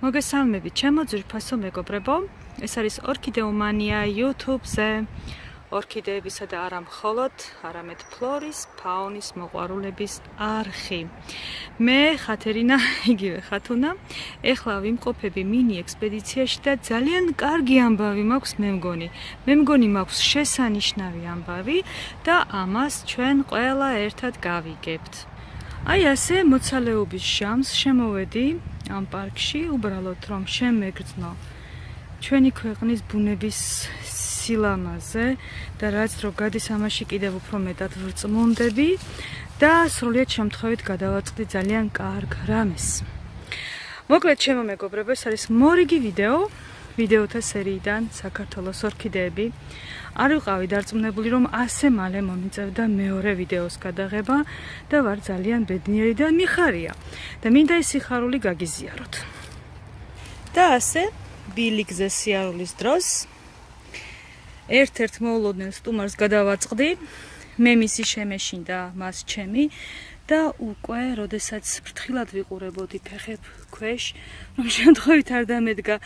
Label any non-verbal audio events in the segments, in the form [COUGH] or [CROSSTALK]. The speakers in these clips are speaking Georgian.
მოგესალმებით, ჩემო ძვირფასო მეგობრებო. ეს არის ორქიდეომანია YouTube-ზე. ორქიდეებისა და არა მხოლოდ, არამედ ფლორის, ფაუნის მოყვარულების არხი. მე ხათერინა, [LAUGHS] იგივე ხათუნა, ეხლა ვიმყოფები მინი ექსპედიციაში და ძალიან კარგი ამბავი მაქვს მე მგონი. მე მგონი მაქვს შესანიშნავი ამბავი და ამას ჩვენ ყველა ერთად გავიგებთ. აი ასე მოცალეობის ჟამს შემოვედი ამ პარკში უბრალოდ რომ შემეგრძნო ჩვენი ქვეყნის ბუნების სილამაზე და რაც რო გადის ამაში კიდევ უფრო მეტად ვრწმუნდები და სრულიად შემთხვევით გადავაწყდი ძალიან კარგ რამეს. მოკლედ ჩემო მეგობრებო, ეს არის მორიგი ვიდეო ვიდეოთა სერიიდან საქართველოს ორქიდეები. არ ვიყავი დარწმუნებული, რომ ასე მალე მომიწევდა მეორე ვიდეოს გადაღება და ვარ ძალიან ბედნიერი და მიხარია. და მინდა ეს სიხარული გაგიზიაროთ. და ასე ბილიგზე სიარულის დროს ერთ-ერთ მოულოდნელ სტუმარს გადავაწყდი. მე მისი შემეშინდა მას ჩემი და უკვე, როდესაც ფრთხილად ვიყურებოდი ფეხებ ქვეშ, რომ შემთხვევით არ დამედგა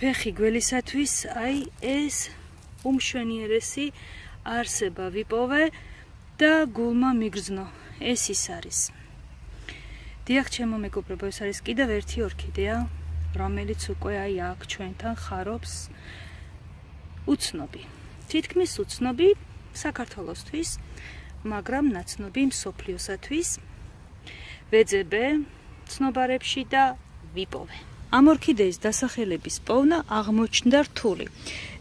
ფეხი გველისათვის, აი ეს უმშვენიერესი არსება ვიპოვე და გულმა მიგრძნო. ეს ის არის. დიახ, ჩემო მეგობრებო, ეს არის კიდევ ერთი ორქიდეა, რომელიც უკვე აი აქ ჩვენთან ხარობს უცნობი. თითქმის უცნობი საქართველოსთვის, მაგრამ ნაცნობი მსოფლიოსათვის. ვეძებე ცნობარებში და ვიპოვე. ამ ორქიდეის დასახელების პოვნა აღმოჩნდა რთული.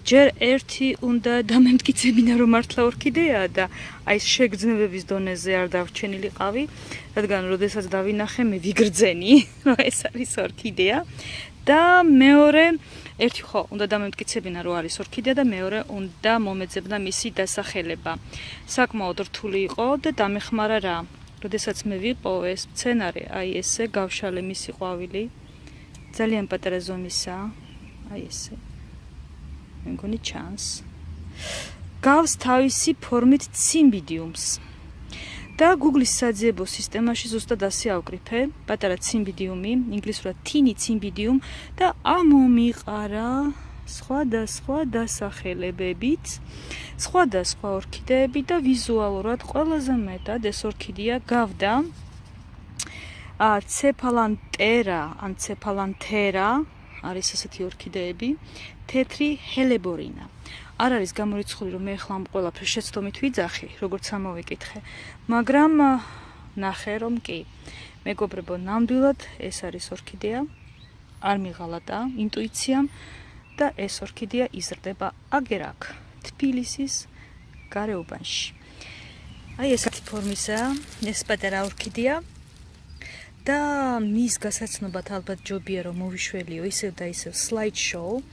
ჯერ ერთი უნდა დამემტკიცებინა რომ მართლა ორქიდეაა და აი შეგრძნებების დონეზე არ დავრჩენილიყავი, რადგან როდესაც დავინახე მე ვიგრძენი, [LAUGHS] რომ ეს არის ორქიდეა და მეორე ერთი ხო უნდა დამემტკიცებინა რომ არის ორქიდეა და მეორე უნდა მომეძებნა მისი დასახელება. საკმაოდ რთული იყო და დამეხმარა რა. როდესაც მე ვიყო ეს სცენარი, აი ესე გავშალე მისი ყვავილი. ძალიან პატარა ზომისა. აი ესე. მე მგონი ჩანს. გავს თავისი ფორმით ციმბიდიუმს. და Google-ის საძიებო სისტემაში ზუსტად ასე ავკრიფე, პატარა ციმბიდიუმი, ინგლისურად tiny cymbidium და ამომიყარა სხვადასხვა დასახელებებით, სხვადასხვა ორქიდეები და ვიზუალურად ყველაზე მეტად ეს ორქიდეა გავდა. ა ცეფალანტერა, ან ცეფალანთერა არის ასეთი ორქიდეები, თეთრი ჰელებორინა. არ არის გამორიცხული რომ მე ახლა ამ ყველაფერს შეცდომით ვიძახი, როგორც ამოვიკითხე, მაგრამ ნახე რომ კი. მეგობრებო, ნამდვილად ეს არის ორქიდეა. არ მიღალატა ინტუიციამ და ეს ორქიდეა იზრდება აგერ აქ, თბილისის გარეუბანში. აი ესეთი ფორმისაა, ეს პატარა ორქიდეა. და მის გასაცნობად ალბათ ჯობია რომ მოვიშველიო ისევ და ისევ slide show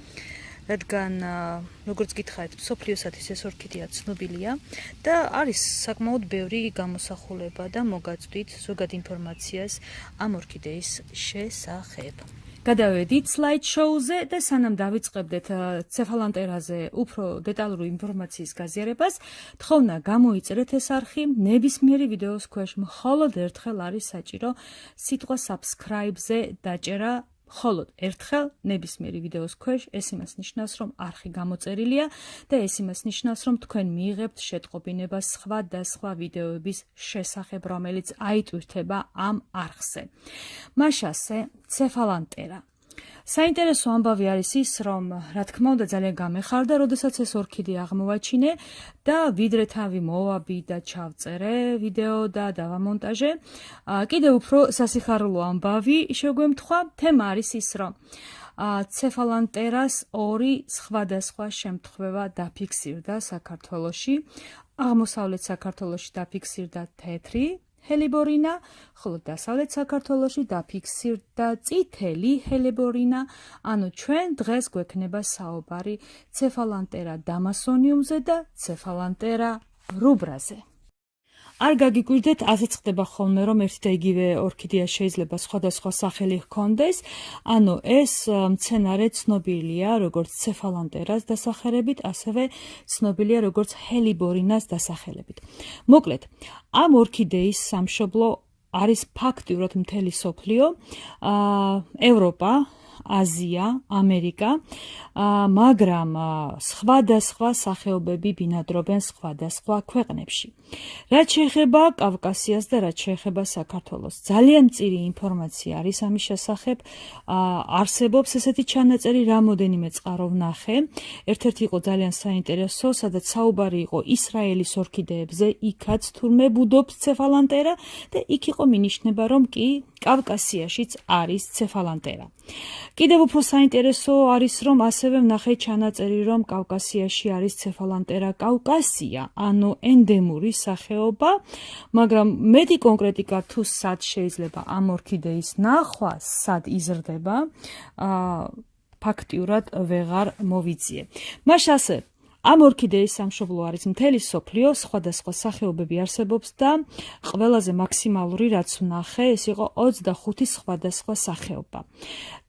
რადგან როგორც გითხარით სოფლიოსათვის ეს ორქიდეა ცნობილია და არის საკმაოდ ბევრი გამოსახულება და მოგაწვდით ზოგად ინფორმაციას ამ ორქიდეის შესახებ. გადავედით slide show-ზე და სანამ დავიწყებდეთ ცეფალანტერაზე უფრო დეტალური ინფორმაციის გაზიარებას, თხოვნა გამოიწერეთ ეს არხი ნებისმიერი ვიდეოს ქვეშ მხოლოდ ერთხელ არის საჭირო სიტყვა subscribe-ზე დაჭერა ხოლოდ ერთხელ ნებისმიერი ვიდეოს ქვეშ ეს იმას ნიშნავს, რომ არხი გამოწერილია და ეს იმას ნიშნავს, რომ თქვენ მიიღებთ შეტყობინებას სხვა და სხვა ვიდეოების შესახებ, რომელიც აიტვირთება ამ არხზე. მაშასე ცეფალანტერა საინტერესო ამბავი არის ის, რომ რა თქმა უნდა ძალიან გამეხარდა, როდესაც ეს ორქიდე აღმოვაჩინე და ვიდრე თავი მოვაბი და ჩავწერე ვიდეო და დავამონტაჟე. კიდე უფრო სასიხარულო ამბავი შეგვემთხვა, თემა არის ის, რომ ცეფალანტერას ორი სხვადასხვა შემთხვევა დაფიქსირდა საქართველოში. აღმოსავლეთ საქართველოში დაფიქსირდა თეთრი ჰელიბორინა, ხოლო დასავლეთ საქართველოში დაფიქსირდა წითელი ჰელიბორინა, ანუ ჩვენ დღეს გვექნება საუბარი ცეფალანტერა დამასონიუმზე და ცეფალანტერა რუბრაზე. არ გაგიკვირდეთ, ასეც ხდება ხოლმე, რომ ერთი და იგივე ორქიდეა შეიძლება სხვადასხვა სახელი ჰქონდეს. ანუ ეს მცენარე ცნობილია როგორც ცეფალანტერას დასახელებით, ასევე ცნობილია როგორც ჰელიბორინას დასახელებით. მოკლედ, ამ ორქიდეის სამშობლო არის ფაქტიურად მთელი სოფლიო, აა ევროპა, აზია, ამერიკა, მაგრამ სხვადასხვა სახეობები ბინადრობენ სხვადასხვა ქვეყნებში. რაც შეეხება კავკასიას და რაც შეეხება საქართველოს, ძალიან მწირი ინფორმაცია არის ამის შესახებ. არსებობს ესეთი ჩანაწერი, რამოდენიმე წყარო ვნახე. ერთ-ერთი იყო ძალიან საინტერესო, სადაც საუბარი იყო ისრაელის ორქიდეებზე, იქაც თურმე ბუდობს ცეფალანტერა და იქ იყო მინიშნება, რომ კი კავკასიაშიც არის ცეფალანტერა. კიდევ უფრო საინტერესო არის, რომ ასევე ვნახე ჩანაწერი, რომ კავკასიაში არის ცეფალანტერა კავკასია, ანუ ენდემური სახეობა, მაგრამ მეტი კონკრეტიკა თუ სად შეიძლება ამ ორქიდეის ნახვა, სად იზრდება, აა ფაქტიურად ვეღარ მოვიძიე. მას ასე ამ ორქიდეის სამშობლო არის მთელი სოფლიო, სხვადასხვა სახეობები არსებობს და ყველაზე მაქსიმალური რაც ვნახე, ეს იყო 25 სხვადასხვა სახეობა.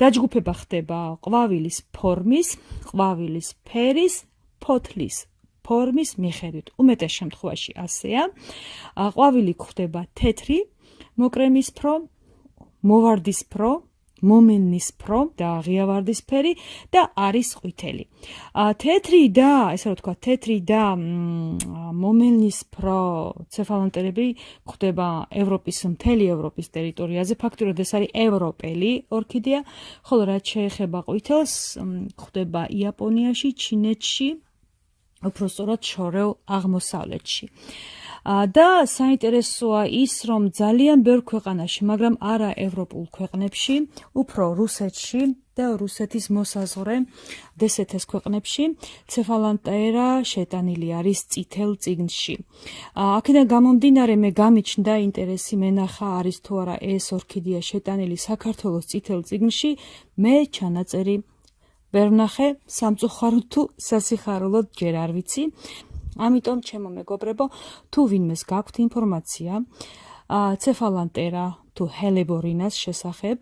დაჯგუფება ხდება ყვავილის ფორმის, ყვავილის ფერის, ფოთლის ფორმის მიხედვით. უმეტეს შემთხვევაში ასეა. ყვავილი გვხდება თეთრი, მოკრემისფრო, მოვარდისფრო, მომენისფრო და ღიავარდისფერი და არის ყვითელი. ა თეთრი და ესე რა თქვა, თეთრი და მომენისფრო ცეფალონტერები გვხვდება ევროპის მთელი ევროპის ტერიტორიაზე. ფაქტობრივად ეს არის ევროპელი ორქიდეა, ხოლო რაც შეეხება ყვითელს, გვხვდება იაპონიაში, ჩინეთში, უფრო სწორად შორეულ აღმოსავლეთში. და საინტერესოა ის, რომ ძალიან ბევრ ქვეყანაში, მაგრამ არა ევროპულ ქვეყნებში, უფრო რუსეთში და რუსეთის მოსაზღვრე დსთ-ს ქვეყნებში ცეფალანტერა შეტანილი არის წითელ წიგნში. აქედან გამომდინარე მე გამიჩნდა ინტერესი მენახა არის თუ არა ეს ორქიდეა შეტანილი საქართველოს წითელ წიგნში, მე ჩანაწერი ვერ ვნახე სამწუხაროდ თუ სასიხარულოდ ჯერ არ ვიცი. ამიტომ ჩემო მეგობრებო, თუ ვინმეს გაქვთ ინფორმაცია ცეფალანტერა თუ ჰელებორინას შესახებ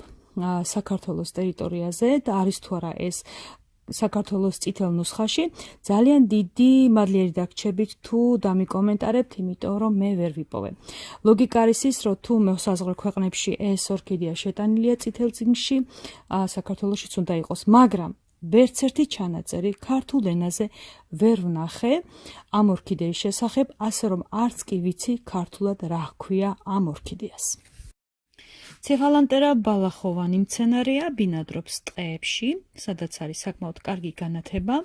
საქართველოს ტერიტორიაზე და არის თუ არა ეს საქართველოს წითელ ნუსხაში ძალიან დიდი მადლიერი დაგჩებით თუ დამიკომენტარებთ იმიტომ რომ მე ვერ ვიპოვე ლოგიკა არის ის რომ თუ მოსაზღვრე ქვეყნებში ეს ორქიდეა შეტანილია წითელ წიგნში საქართველოსიც უნდა იყოს მაგრამ ვერც ერთი ჩანაწერი ქართულ ენაზე ვერ ვნახე ამ ორქიდეის შესახებ, ასე რომ არც კი ვიცი ქართულად რა ჰქვია ამ ორქიდეას. ცეფალანტერა ბალახოვანი მცენარეა, ბინადრობს ტყეებში, სადაც არის საკმაოდ კარგი განათება.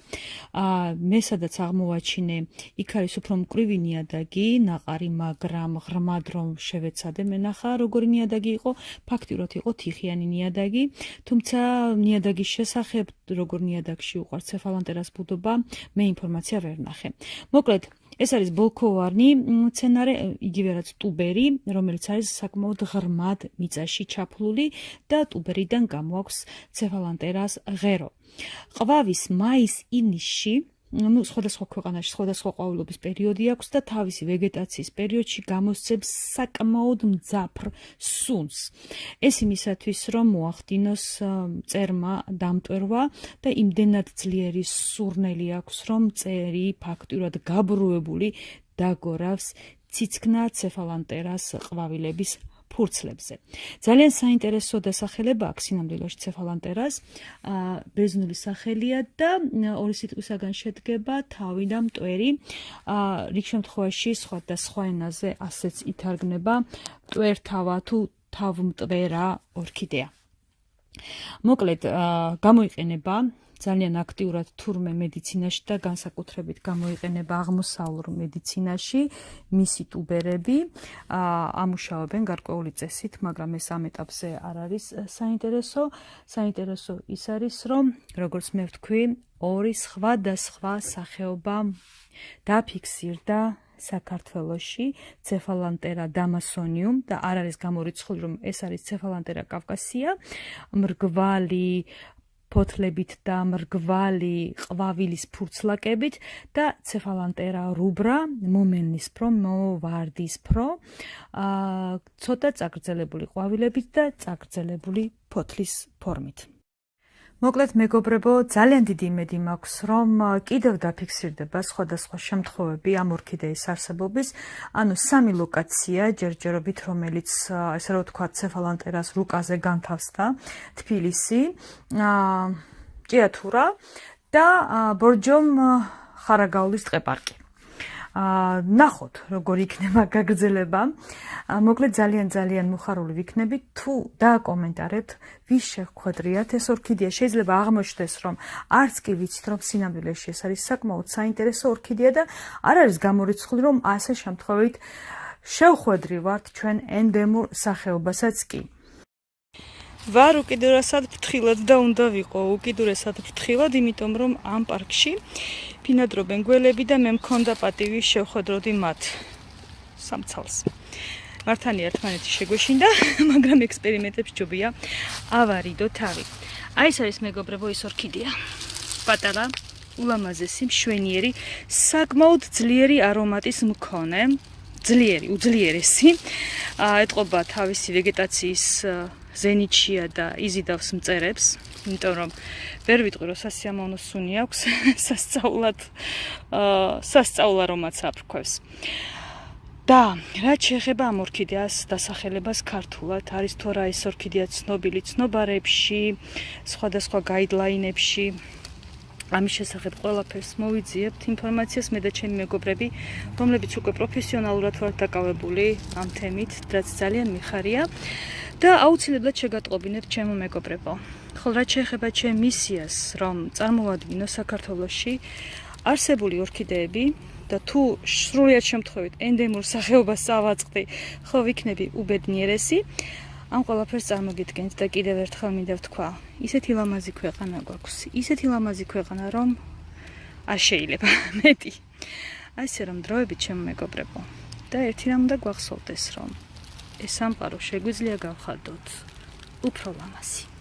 აა მე სადაც აღმოვაჩინე, იქ არის უფრო მკვრივი ნიადაგი, ნაყარი, მაგრამ ღრმად რომ შევეცადე, მე ნახა როგორი ნიადაგი იყო, ფაქტიურად იყო თიხიანი ნიადაგი, თუმცა ნიადაგის შესახებ, როგორ ნიადაგში უყარ ცეფალანტერას ბუდობა, მე ინფორმაცია ვერ ნახე. მოკლედ ეს არის ბოლქოვარნი მცენარე, იგივე რაც ტუბერი, რომელიც არის საკმაოდ ღრმად მიწაში ჩაფლული და ტუბერიდან გამოაქვს ცეფალანტერას ღერო. ყვავის მაის-ივნისში ну სხვადასხვა ქვეყანაში სხვადასხვა ყვავილობის პერიოდი აქვს და თავისი ვეგეტაციის პერიოდში გამოსცემს საკმაოდ მძაფრ სუნს. ეს იმისათვის რომ მოახდინოს წერმა დამტვერვა და იმდენად ძლიერი სურნელი აქვს რომ წერი ფაქტურად გაბრუებული დაგორავს ციცკნა ცეფალანტერას ყვავილების ფურცლებზე. ძალიან საინტერესო დასახელება აქვს სინამდვილეში ცეფალანტერას. აა ბეზნული სახელია და ორი სიტყვისაგან შედგება თავი და მტვერი. აა რიგ შემთხვევაში სხვა და სხვა ენაზე ასეც ითარგმნება მტვერთავა თუ თავმტვერა ორქიდეა. მოკლედ, აა გამოიყენება ძალიან აქტიურად თურმე მედიცინაში და განსაკუთრებით გამოიყენება აღმოსავლურ მედიცინაში მისი ტუბერები. ამუშავებენ გარკვეული წესით, მაგრამ ეს ამ ეტაპზე არ არის საინტერესო. საინტერესო ის არის, რომ როგორც მე ვთქვი, ორი სხვადასხვა სახეობა დაფიქსირდა საქართველოში. ცეფალანტერა დამასონიუმ და არ არის გამორიცხული რომ ეს არის ცეფალანტერა კავკასია. მრგვალი ფოთლებით და მრგვალი ყვავილის ფურცლაკებით და ცეფალანტერა რუბრა მომენის პრო მოვარდის პრო აა ცოტა წაგრძელებული ყვავილებით და წაგრძელებული ფოთლის ფორმით მოკლედ მეგობრებო, ძალიან დიდი იმედი მაქვს, რომ კიდევ დაფიქსირდება სხვადასხვა შემთხვევები ამ ორქიდეის არსებობის, ანუ სამი ლოკაცია ჯერჯერობით, რომელიც ესე რომ ვთქვა, ცეფალანტერას რუკაზე განთავსდა, თბილისი, ჭიათურა და ბორჯომ ხარაგაულის ტყეპარკი. აა ნახოთ როგორ იქნება გაგრძელება. მოკლედ ძალიან ძალიან მუხარული ვიქნები თუ დააკომენტარებთ ვის შეხვედრიათ ეს ორქიდეა. შეიძლება აღმოჩნდეს რომ არც კი ვიცით რომ სინამდვილეში ეს არის საკმაოდ საინტერესო ორქიდეა და არ არის გამორიცხული რომ ასე შემთხვევით შევხვედრივართ ჩვენ ენდემურ სახეობასაც კი. ვარ უკიდურესად ფრთხილად და უნდა ვიყო უკიდურესად ფრთხილად, იმიტომ რომ ამ პარკში ფინადრობენ გველები და მე მქონდა პატივი შევხვედროდი მათ სამცალს. მართალია ერთმანეთი შეგვეშინდა, [LAUGHS] მაგრამ ექსპერიმენტებს ჯობია ავარიდო თავი. აი ეს არის მეგობრებო ის ორქიდეა. პატარა, ულამაზესი, მშვენიერი, საკმაოდ ძლიერი არომატის მქონე. ძლიერი, უძლიერესი. აა ეთყობა თავისი ვეგეტაციის ზენიჩია და იზიდავს მწერებს, იმიტომ რომ ვერ ვიტყვი რომ სასიამოვნო სუნი აქვს [LAUGHS] სასწაულად აა სასწაულა რომაც აფრქვევს. და რაც შეეხება ამ ორქიდეას დასახელებას ქართულად, არის თუ რა ეს ორქიდეა ცნობილი ცნობარებში, სხვადასხვა გაიდლაინებში, ამის შესახებ ყველაფერს მოვიძიებთ ინფორმაციას. მე და ჩემი მეგობრები, რომლებიც უკვე პროფესიონალურად ვართ დაკავებული ამ თემით, რაც ძალიან მიხარია და აუცილებლად შეგატყობინებთ ჩემო მეგობრებო. ხოლ რაც შეეხება ჩემ მისიას, რომ წარმოვადგინო საქართველოში არსებული ორქიდეები და თუ სრულიად შემთხვევით ენდემურ სახეობას ავაწყდი, ხო ვიქნები უბედნიერესი. ამ ყველაფერს წარმოგიდგენთ და კიდევ ერთხელ მინდა ვთქვა, ისეთი ლამაზი ქვეყანა გვაქვს, ისეთი ლამაზი ქვეყანა, რომ არ შეიძლება [LAUGHS] მეტი. აი ესე რომ დროებით ჩემო მეგობრებო და ერთი რამ უნდა გვახსოვდეს, რომ ეს სამყარო შეგვიძლია გავხადოთ უფრო ლამაზი.